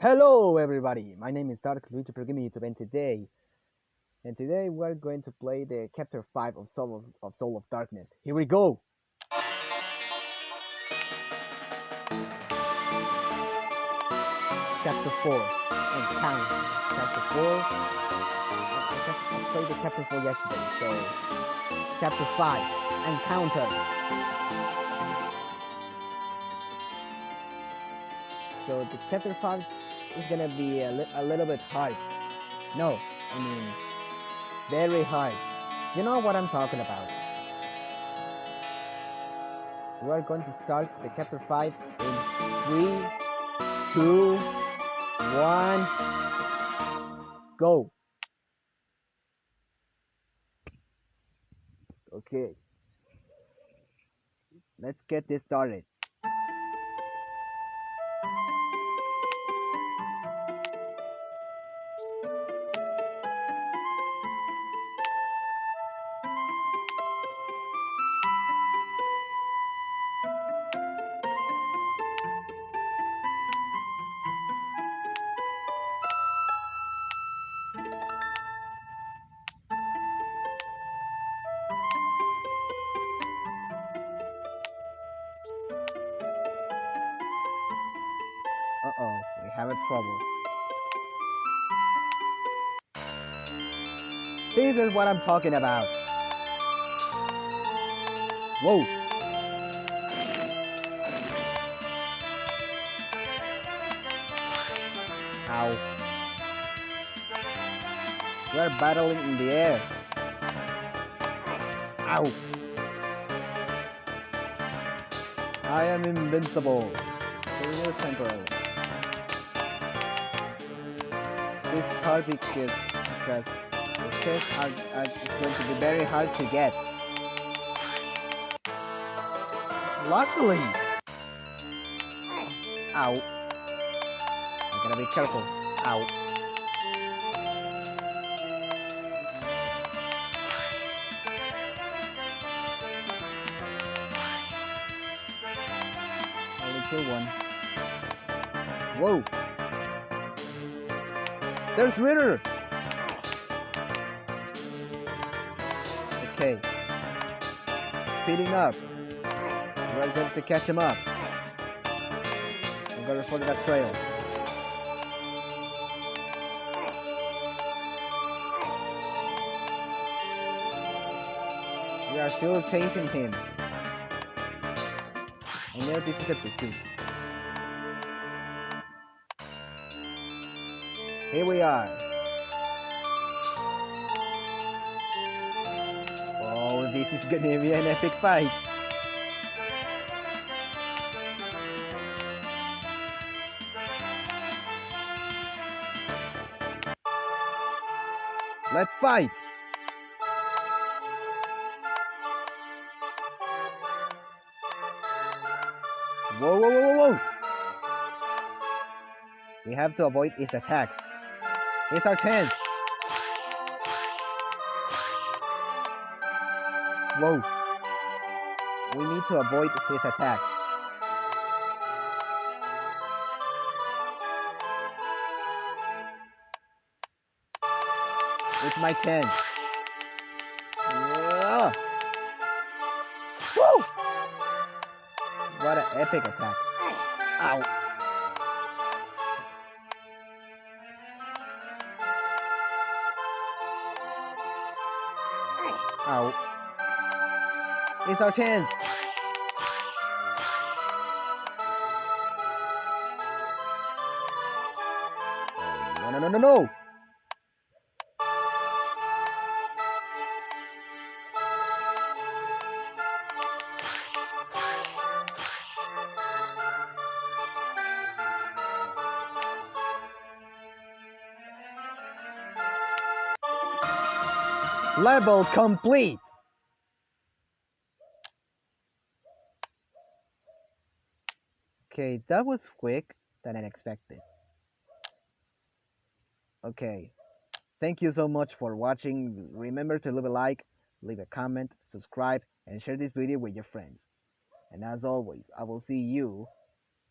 Hello everybody, my name is Dark Luigi Gaming YouTube and today and today we're going to play the chapter 5 of Soul of, of Soul of Darkness. Here we go! Chapter 4 and count. Chapter 4 I, I played the chapter 4 yesterday, so chapter 5 Encounter. So the chapter 5 is gonna be a, li a little bit hard. No, I mean, very hard. You know what I'm talking about. We're going to start the chapter 5 in 3, 2, 1, go. Okay. Let's get this started. Uh-oh, we have a trouble. This is what I'm talking about. Whoa. Ow. We're battling in the air. Ow. I am invincible. Temporarily. This hard because, because the chests are, are going to be very hard to get. Luckily! Ow. I gotta be careful. Ow. Only kill one. Whoa! There's Ritter! Okay. Speeding up. We're going to catch him up. I'm gonna follow that trail. We are still chasing him. I know this is a pursuit. Here we are. Oh, this is gonna be an epic fight. Let's fight! Whoa, whoa, whoa, whoa, whoa! We have to avoid his attacks. It's our chance! Whoa! We need to avoid his attack. It's my chance. Yeah. Woo! What an epic attack. Ow. It's our chance. Oh, no, no, no, no, no. Level complete! Okay, that was quick than I expected. Okay, thank you so much for watching. Remember to leave a like, leave a comment, subscribe, and share this video with your friends. And as always, I will see you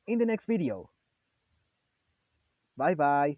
in the next video. Bye bye.